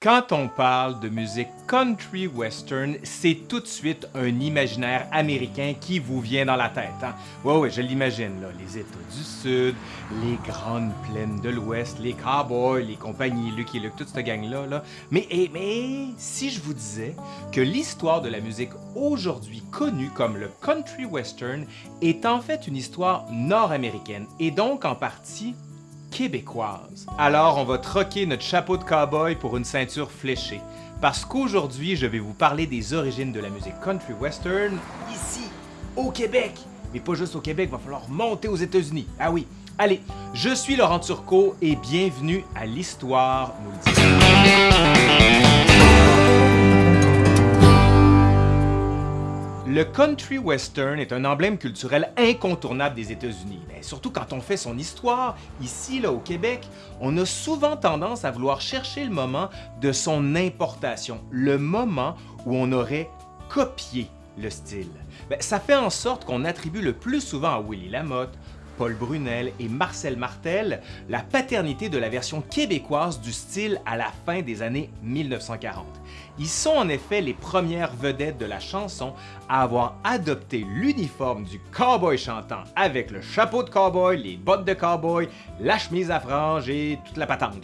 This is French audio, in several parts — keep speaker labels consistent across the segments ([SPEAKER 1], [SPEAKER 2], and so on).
[SPEAKER 1] Quand on parle de musique country western, c'est tout de suite un imaginaire américain qui vous vient dans la tête. Hein? Ouais, ouais, je l'imagine, là. Les États du Sud, les grandes plaines de l'Ouest, les cowboys, les compagnies Lucky Luke, toute cette gang-là. Là. Mais, eh, mais si je vous disais que l'histoire de la musique aujourd'hui connue comme le country western est en fait une histoire nord-américaine et donc en partie québécoise. Alors, on va troquer notre chapeau de cowboy pour une ceinture fléchée. Parce qu'aujourd'hui, je vais vous parler des origines de la musique country western ici, au Québec. Mais pas juste au Québec, va falloir monter aux États-Unis. Ah oui. Allez, je suis Laurent Turcot et bienvenue à l'Histoire nous. Le country western est un emblème culturel incontournable des États-Unis. surtout quand on fait son histoire, ici là, au Québec, on a souvent tendance à vouloir chercher le moment de son importation, le moment où on aurait copié le style. Ben, ça fait en sorte qu'on attribue le plus souvent à Willie Lamotte, Paul Brunel et Marcel Martel la paternité de la version québécoise du style à la fin des années 1940. Ils sont en effet les premières vedettes de la chanson à avoir adopté l'uniforme du cowboy chantant avec le chapeau de cowboy, les bottes de cowboy, la chemise à franges et toute la patente.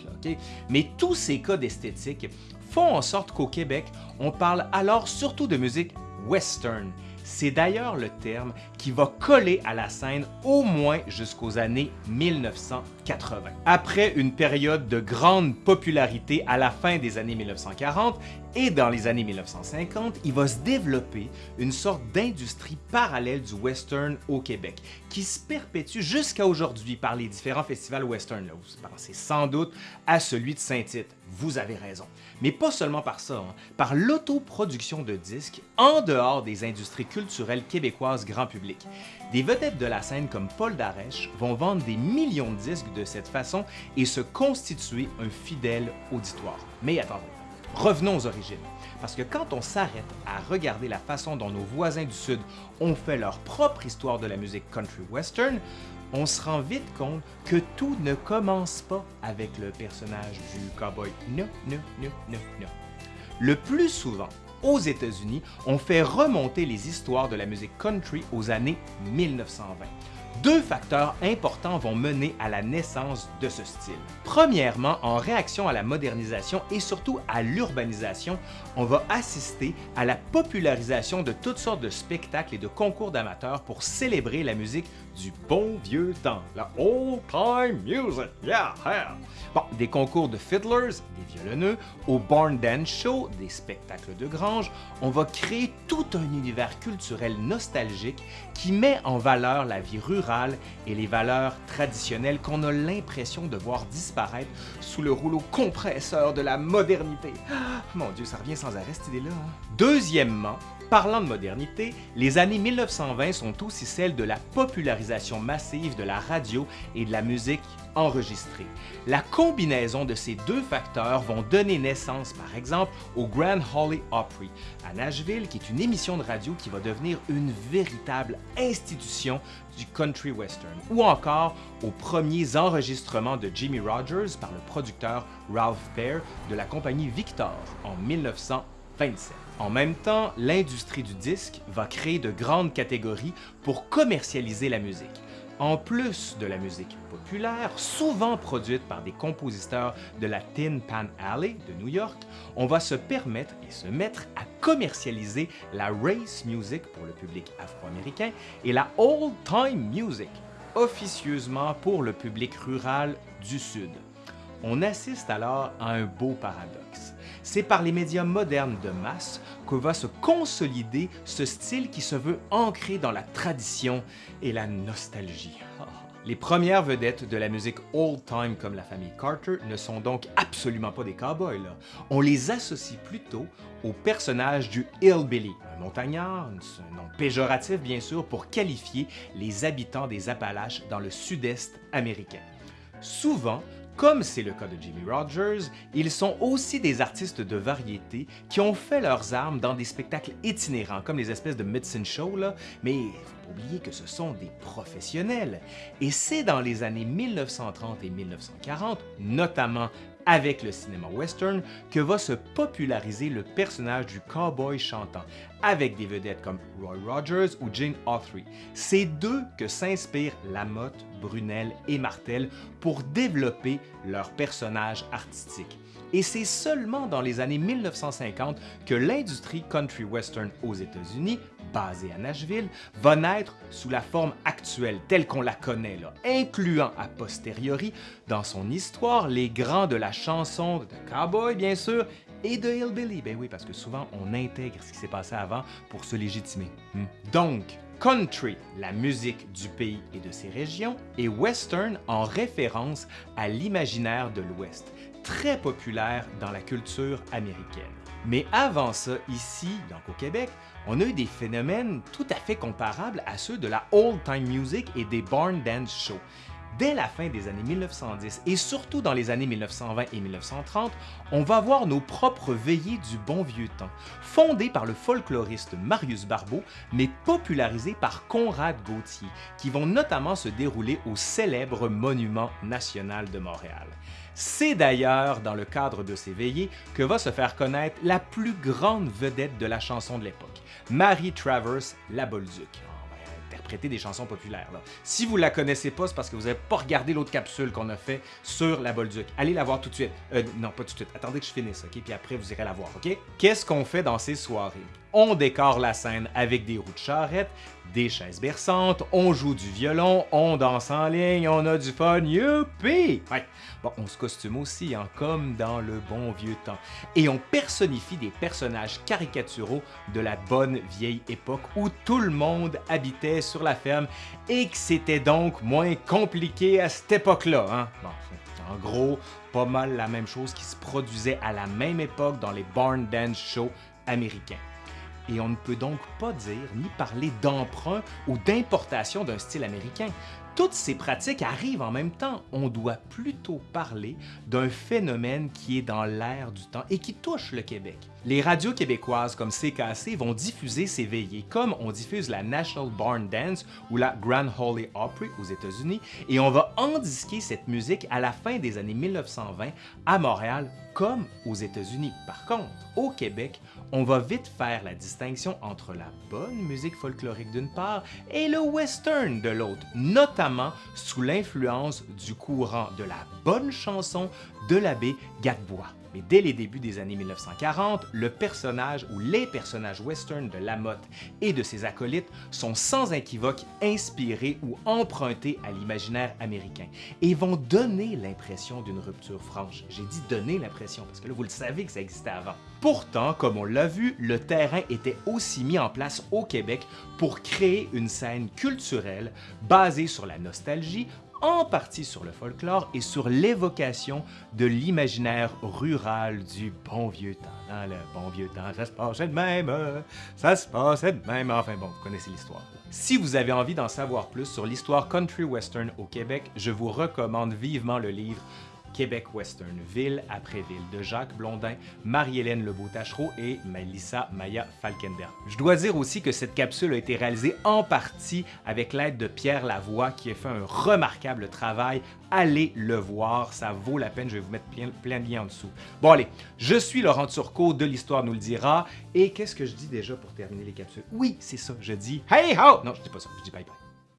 [SPEAKER 1] Mais tous ces codes esthétiques font en sorte qu'au Québec, on parle alors surtout de musique western c'est d'ailleurs le terme qui va coller à la scène au moins jusqu'aux années 1980. Après une période de grande popularité à la fin des années 1940 et dans les années 1950, il va se développer une sorte d'industrie parallèle du western au Québec qui se perpétue jusqu'à aujourd'hui par les différents festivals western. Vous pensez sans doute à celui de Saint-Tite. Vous avez raison. Mais pas seulement par ça, hein. par l'autoproduction de disques en dehors des industries culturelles québécoises grand public. Des vedettes de la scène comme Paul Darèche vont vendre des millions de disques de cette façon et se constituer un fidèle auditoire. Mais attendez, revenons aux origines. Parce que quand on s'arrête à regarder la façon dont nos voisins du Sud ont fait leur propre histoire de la musique country western, on se rend vite compte que tout ne commence pas avec le personnage du cowboy. Le plus souvent, aux États-Unis, on fait remonter les histoires de la musique country aux années 1920. Deux facteurs importants vont mener à la naissance de ce style. Premièrement, en réaction à la modernisation et surtout à l'urbanisation, on va assister à la popularisation de toutes sortes de spectacles et de concours d'amateurs pour célébrer la musique du bon vieux temps, la old time music, yeah, Bon, des concours de fiddlers, des violonneux, au Barn Dance Show, des spectacles de grange, on va créer tout un univers culturel nostalgique qui met en valeur la vie rurale et les valeurs traditionnelles qu'on a l'impression de voir disparaître sous le rouleau compresseur de la modernité. Ah, mon Dieu, ça revient sans arrêt cette idée-là. Hein. Deuxièmement, Parlant de modernité, les années 1920 sont aussi celles de la popularisation massive de la radio et de la musique enregistrée. La combinaison de ces deux facteurs vont donner naissance, par exemple, au Grand Holly Opry à Nashville, qui est une émission de radio qui va devenir une véritable institution du country western, ou encore aux premiers enregistrements de Jimmy Rogers par le producteur Ralph Baer de la compagnie Victor en 1927. En même temps, l'industrie du disque va créer de grandes catégories pour commercialiser la musique. En plus de la musique populaire, souvent produite par des compositeurs de la Tin Pan Alley de New York, on va se permettre et se mettre à commercialiser la race music pour le public afro-américain et la old time music, officieusement pour le public rural du Sud. On assiste alors à un beau paradoxe. C'est par les médias modernes de masse que va se consolider ce style qui se veut ancré dans la tradition et la nostalgie. Les premières vedettes de la musique old-time comme la famille Carter ne sont donc absolument pas des cowboys. On les associe plutôt au personnage du hillbilly, un montagnard, un nom péjoratif bien sûr pour qualifier les habitants des Appalaches dans le sud-est américain. Souvent, comme c'est le cas de Jimmy Rogers, ils sont aussi des artistes de variété qui ont fait leurs armes dans des spectacles itinérants, comme les espèces de Midson Show, là, mais il faut pas oublier que ce sont des professionnels. Et c'est dans les années 1930 et 1940, notamment avec le cinéma western que va se populariser le personnage du cowboy chantant, avec des vedettes comme Roy Rogers ou Jane Autry. C'est d'eux que s'inspirent Lamotte, Brunel et Martel pour développer leurs personnages artistiques. Et c'est seulement dans les années 1950 que l'industrie country western aux États-Unis basée à Nashville, va naître sous la forme actuelle telle qu'on la connaît, incluant a posteriori dans son histoire les grands de la chanson de cowboy bien sûr et de hillbilly. Ben oui, parce que souvent on intègre ce qui s'est passé avant pour se légitimer. Hmm. Donc, country, la musique du pays et de ses régions, et western en référence à l'imaginaire de l'Ouest, très populaire dans la culture américaine. Mais avant ça, ici, donc au Québec, on a eu des phénomènes tout à fait comparables à ceux de la old-time music et des barn dance shows. Dès la fin des années 1910 et surtout dans les années 1920 et 1930, on va voir nos propres veillées du bon vieux temps, fondées par le folkloriste Marius Barbeau, mais popularisées par Conrad Gauthier, qui vont notamment se dérouler au célèbre Monument national de Montréal. C'est d'ailleurs dans le cadre de ces veillées que va se faire connaître la plus grande vedette de la chanson de l'époque, Marie Travers La Bolduc interpréter des chansons populaires. Si vous la connaissez pas, c'est parce que vous n'avez pas regardé l'autre capsule qu'on a fait sur la Bolduc. Allez la voir tout de suite. Euh, non, pas tout de suite. Attendez que je finisse, OK? Puis après, vous irez la voir, OK? Qu'est-ce qu'on fait dans ces soirées? On décore la scène avec des roues de charrette, des chaises berçantes, on joue du violon, on danse en ligne, on a du fun, youpi! Ouais. On se costume aussi, hein, comme dans le bon vieux temps. Et on personnifie des personnages caricaturaux de la bonne vieille époque où tout le monde habitait sur la ferme et que c'était donc moins compliqué à cette époque-là. Hein? En gros, pas mal la même chose qui se produisait à la même époque dans les barn dance shows américains et on ne peut donc pas dire ni parler d'emprunt ou d'importation d'un style américain. Toutes ces pratiques arrivent en même temps. On doit plutôt parler d'un phénomène qui est dans l'air du temps et qui touche le Québec. Les radios québécoises comme CKC vont diffuser ces veillées, comme on diffuse la National Barn Dance ou la Grand Holy Opry aux États-Unis, et on va endisquer cette musique à la fin des années 1920 à Montréal comme aux États-Unis. Par contre, au Québec, on va vite faire la distinction entre la bonne musique folklorique d'une part et le western de l'autre, notamment sous l'influence du courant de la bonne chanson de l'abbé Gadebois. Mais dès les débuts des années 1940, le personnage ou les personnages western de Lamotte et de ses acolytes sont sans équivoque inspirés ou empruntés à l'imaginaire américain et vont donner l'impression d'une rupture franche. J'ai dit donner l'impression parce que là, vous le savez que ça existait avant. Pourtant, comme on l'a vu, le terrain était aussi mis en place au Québec pour créer une scène culturelle basée sur la nostalgie en partie sur le folklore et sur l'évocation de l'imaginaire rural du bon vieux temps. Dans le bon vieux temps, ça se passait de même, ça se passait de même. Enfin bon, vous connaissez l'histoire. Si vous avez envie d'en savoir plus sur l'histoire country western au Québec, je vous recommande vivement le livre Québec Western, ville après ville, de Jacques Blondin, Marie-Hélène Lebeau-Tachereau et Melissa Maya Falkenberg. Je dois dire aussi que cette capsule a été réalisée en partie avec l'aide de Pierre Lavoie qui a fait un remarquable travail. Allez le voir, ça vaut la peine, je vais vous mettre plein, plein de liens en dessous. Bon allez, je suis Laurent Turcot de l'Histoire nous le dira, et qu'est-ce que je dis déjà pour terminer les capsules? Oui, c'est ça, je dis « Hey ho! » Non, je dis pas ça, je dis bye bye.